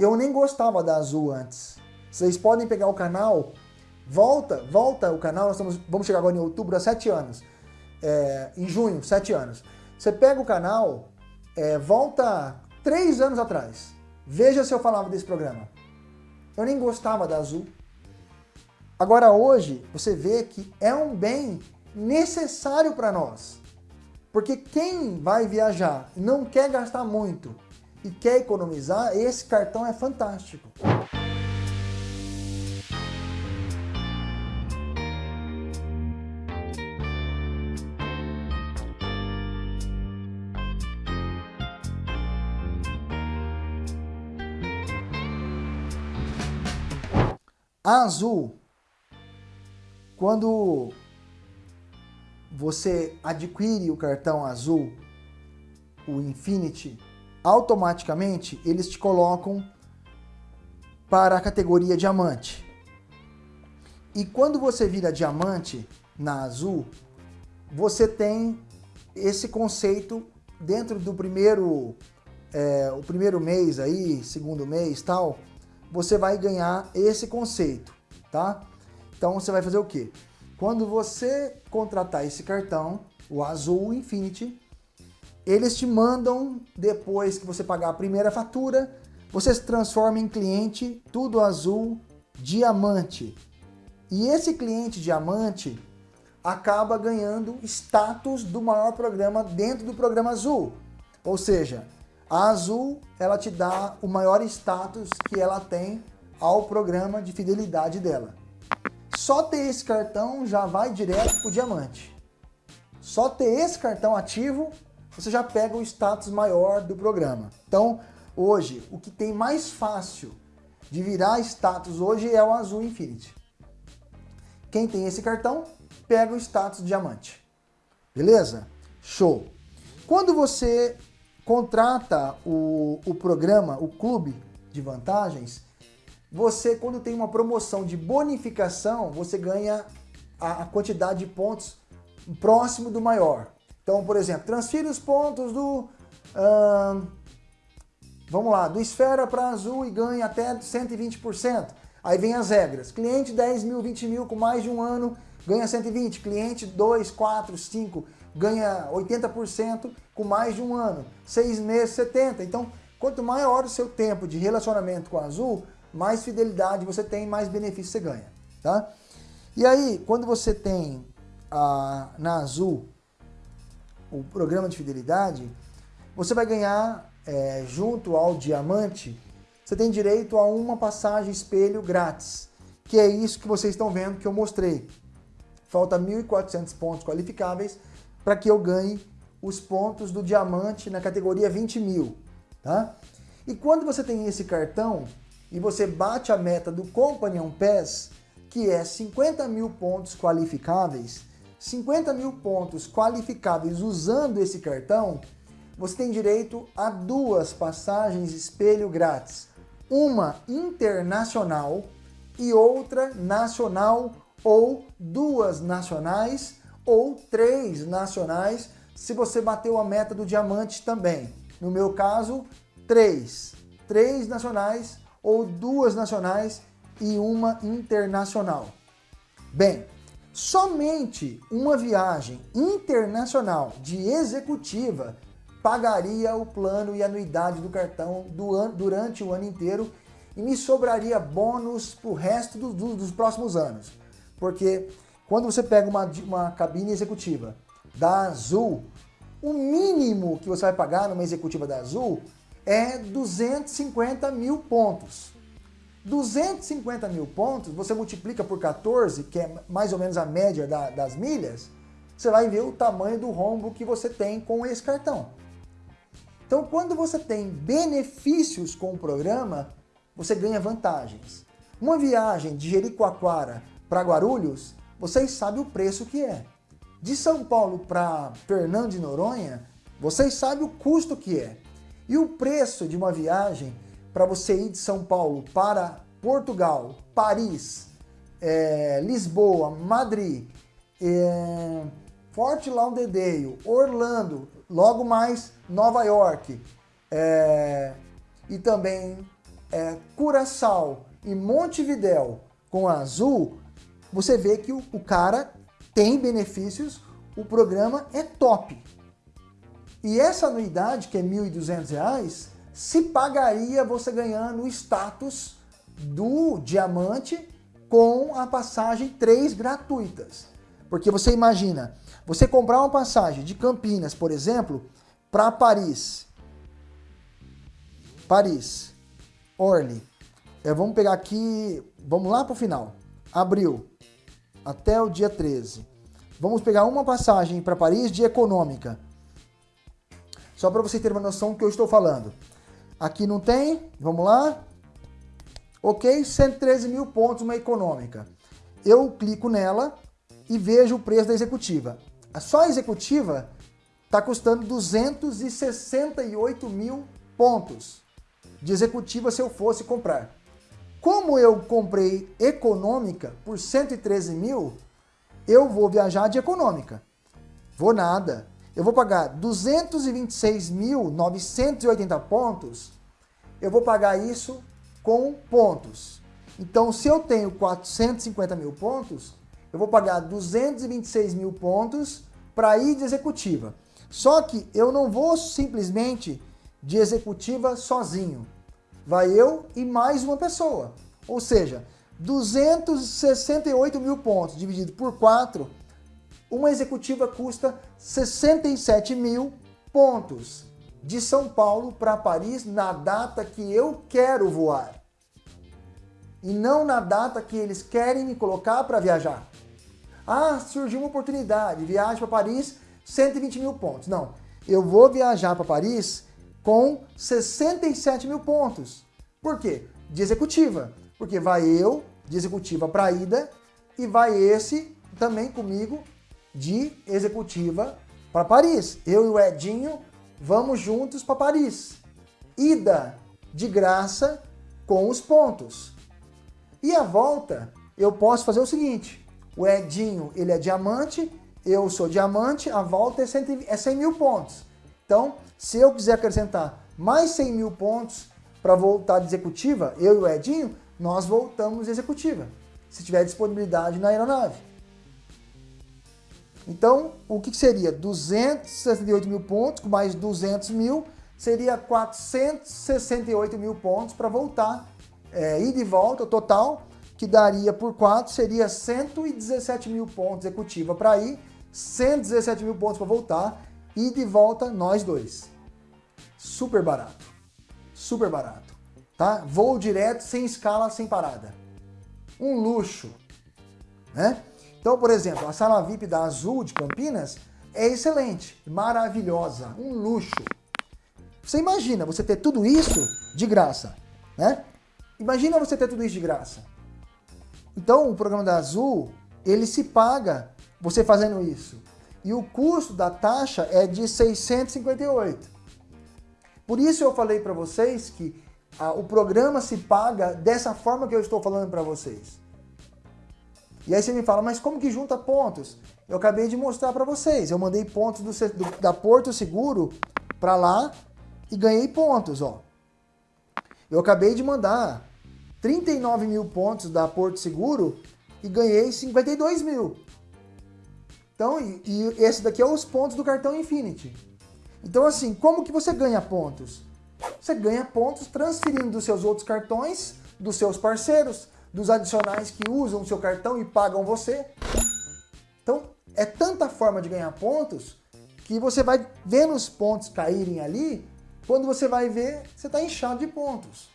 Eu nem gostava da Azul antes. Vocês podem pegar o canal, volta, volta o canal, nós estamos, vamos chegar agora em outubro, há sete anos. É, em junho, sete anos. Você pega o canal, é, volta três anos atrás. Veja se eu falava desse programa. Eu nem gostava da Azul. Agora hoje, você vê que é um bem necessário para nós. Porque quem vai viajar e não quer gastar muito e quer economizar, esse cartão é fantástico. Azul, quando você adquire o cartão azul, o Infinity, automaticamente eles te colocam para a categoria diamante. E quando você vira diamante na azul, você tem esse conceito dentro do primeiro, é, o primeiro mês aí, segundo mês tal, você vai ganhar esse conceito, tá? Então você vai fazer o quê? Quando você contratar esse cartão, o Azul Infinity, eles te mandam, depois que você pagar a primeira fatura, você se transforma em cliente tudo azul diamante. E esse cliente diamante acaba ganhando status do maior programa dentro do programa azul. Ou seja, a azul ela te dá o maior status que ela tem ao programa de fidelidade dela. Só ter esse cartão já vai direto para o diamante. Só ter esse cartão ativo, você já pega o status maior do programa. Então, hoje, o que tem mais fácil de virar status hoje é o Azul Infinity. Quem tem esse cartão, pega o status diamante. Beleza? Show! Quando você contrata o, o programa, o clube de vantagens, você, quando tem uma promoção de bonificação, você ganha a, a quantidade de pontos próximo do maior. Então, por exemplo, transfira os pontos do... Vamos lá, do esfera para azul e ganha até 120%. Aí vem as regras. Cliente 10 mil, 20 mil com mais de um ano ganha 120. Cliente 2, 4, 5 ganha 80% com mais de um ano. Seis meses, 70. Então, quanto maior o seu tempo de relacionamento com a Azul, mais fidelidade você tem, mais benefício você ganha, tá? E aí, quando você tem a, na Azul o programa de fidelidade, você vai ganhar, é, junto ao diamante, você tem direito a uma passagem espelho grátis, que é isso que vocês estão vendo que eu mostrei. Falta 1.400 pontos qualificáveis para que eu ganhe os pontos do diamante na categoria 20 mil, tá? E quando você tem esse cartão, e você bate a meta do Companion Pass, que é 50 mil pontos qualificáveis, 50 mil pontos qualificáveis usando esse cartão, você tem direito a duas passagens espelho grátis. Uma internacional e outra nacional ou duas nacionais ou três nacionais se você bateu a meta do diamante também. No meu caso, três. Três nacionais ou duas nacionais e uma internacional. Bem, somente uma viagem internacional de executiva pagaria o plano e anuidade do cartão do durante o ano inteiro e me sobraria bônus para o resto do, do, dos próximos anos. Porque quando você pega uma, uma cabine executiva da Azul, o mínimo que você vai pagar numa executiva da Azul é 250 mil pontos. 250 mil pontos, você multiplica por 14, que é mais ou menos a média da, das milhas, você vai ver o tamanho do rombo que você tem com esse cartão. Então, quando você tem benefícios com o programa, você ganha vantagens. Uma viagem de Jericoacoara para Guarulhos, vocês sabem o preço que é. De São Paulo para Fernando de Noronha, vocês sabem o custo que é. E o preço de uma viagem para você ir de São Paulo para Portugal, Paris, é, Lisboa, Madrid, é, Fort Lauderdale, Orlando, logo mais Nova York é, e também é, Curaçao e Montevidéu com a azul, você vê que o, o cara tem benefícios, o programa é top. E essa anuidade, que é R$ 1.200, se pagaria você ganhando o status do diamante com a passagem 3 gratuitas. Porque você imagina, você comprar uma passagem de Campinas, por exemplo, para Paris. Paris, Orly. É, vamos pegar aqui, vamos lá para o final. Abril, até o dia 13. Vamos pegar uma passagem para Paris de econômica. Só para você ter uma noção do que eu estou falando. Aqui não tem, vamos lá. Ok, 113 mil pontos uma econômica. Eu clico nela e vejo o preço da executiva. A só executiva está custando 268 mil pontos de executiva se eu fosse comprar. Como eu comprei econômica por 113 mil, eu vou viajar de econômica. Vou nada. Eu vou pagar 226.980 pontos, eu vou pagar isso com pontos. Então, se eu tenho 450 mil pontos, eu vou pagar 226 mil pontos para ir de executiva. Só que eu não vou simplesmente de executiva sozinho. Vai eu e mais uma pessoa. Ou seja, 268 mil pontos dividido por 4, uma executiva custa 67 mil pontos de São Paulo para Paris na data que eu quero voar. E não na data que eles querem me colocar para viajar. Ah, surgiu uma oportunidade, viagem para Paris, 120 mil pontos. Não, eu vou viajar para Paris com 67 mil pontos. Por quê? De executiva. Porque vai eu, de executiva para ida, e vai esse também comigo de executiva para Paris. Eu e o Edinho vamos juntos para Paris. Ida de graça com os pontos. E a volta, eu posso fazer o seguinte, o Edinho, ele é diamante, eu sou diamante, a volta é 100, é 100 mil pontos. Então, se eu quiser acrescentar mais 100 mil pontos para voltar de executiva, eu e o Edinho, nós voltamos de executiva, se tiver disponibilidade na aeronave. Então, o que seria? 268 mil pontos, com mais 200 mil, seria 468 mil pontos para voltar, é, ida e volta, total, que daria por 4, seria 117 mil pontos executiva para ir, 117 mil pontos para voltar, e de volta nós dois. Super barato. Super barato. Tá? Voo direto, sem escala, sem parada. Um luxo. Né? Então, por exemplo, a sala VIP da Azul de Campinas é excelente, maravilhosa, um luxo. Você imagina você ter tudo isso de graça, né? Imagina você ter tudo isso de graça. Então, o programa da Azul, ele se paga você fazendo isso. E o custo da taxa é de 658. Por isso eu falei para vocês que o programa se paga dessa forma que eu estou falando para vocês. E aí você me fala, mas como que junta pontos? Eu acabei de mostrar para vocês. Eu mandei pontos do, do, da Porto Seguro para lá e ganhei pontos, ó. Eu acabei de mandar 39 mil pontos da Porto Seguro e ganhei 52 mil. Então, e, e esse daqui é os pontos do cartão Infinity. Então, assim, como que você ganha pontos? Você ganha pontos transferindo dos seus outros cartões, dos seus parceiros, dos adicionais que usam o seu cartão e pagam você. Então, é tanta forma de ganhar pontos que você vai vendo os pontos caírem ali, quando você vai ver, você está inchado de pontos.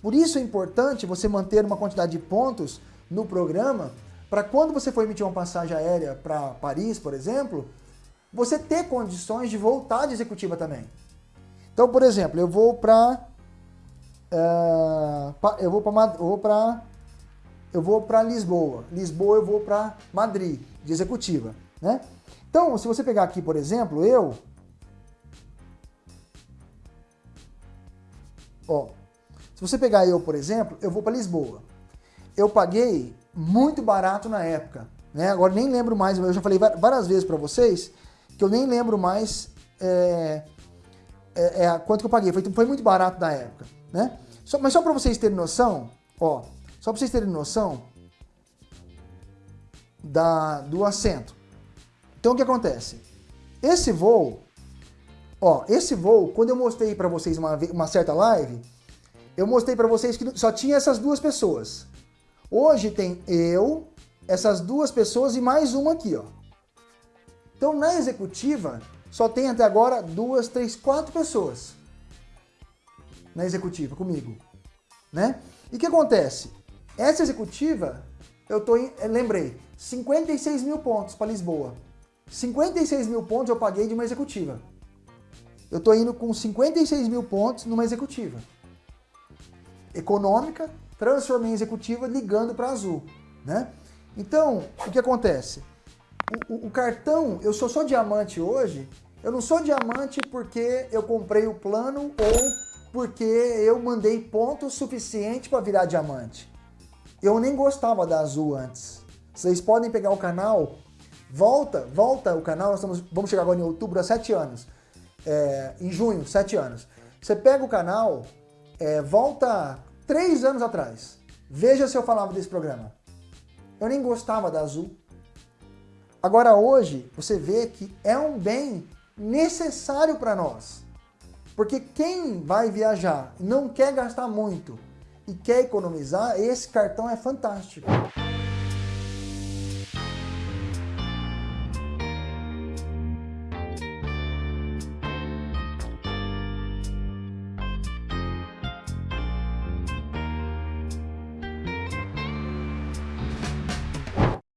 Por isso é importante você manter uma quantidade de pontos no programa, para quando você for emitir uma passagem aérea para Paris, por exemplo, você ter condições de voltar de executiva também. Então, por exemplo, eu vou para uh, eh, eu vou para eu vou para Lisboa. Lisboa eu vou para Madrid, de executiva, né? Então, se você pegar aqui, por exemplo, eu ó, se você pegar eu, por exemplo, eu vou para Lisboa. Eu paguei muito barato na época, né? Agora nem lembro mais, eu já falei várias vezes para vocês que eu nem lembro mais é, é, é, quanto que eu paguei. Foi, foi muito barato na época, né? Só, mas só para vocês terem noção, ó, só para vocês terem noção da, do assento. Então o que acontece? Esse voo, ó, esse voo, quando eu mostrei para vocês uma, uma certa live, eu mostrei para vocês que só tinha essas duas pessoas. Hoje tem eu, essas duas pessoas e mais uma aqui, ó. Então na executiva só tem até agora duas, três, quatro pessoas na executiva comigo, né? E o que acontece? Essa executiva, eu tô em, lembrei, 56 mil pontos para Lisboa. 56 mil pontos eu paguei de uma executiva. Eu tô indo com 56 mil pontos numa executiva. Econômica, transformei em executiva ligando para Azul, né? Então, o que acontece? O, o, o, cartão, eu sou só diamante hoje, eu não sou diamante porque eu comprei o plano ou porque eu mandei ponto suficiente para virar diamante. Eu nem gostava da Azul antes. Vocês podem pegar o canal, volta, volta o canal, nós estamos, vamos chegar agora em outubro, sete anos. É, em junho, sete anos. Você pega o canal, é, volta três anos atrás. Veja se eu falava desse programa. Eu nem gostava da Azul. Agora hoje, você vê que é um bem necessário para nós. Porque quem vai viajar não quer gastar muito e quer economizar, esse cartão é fantástico.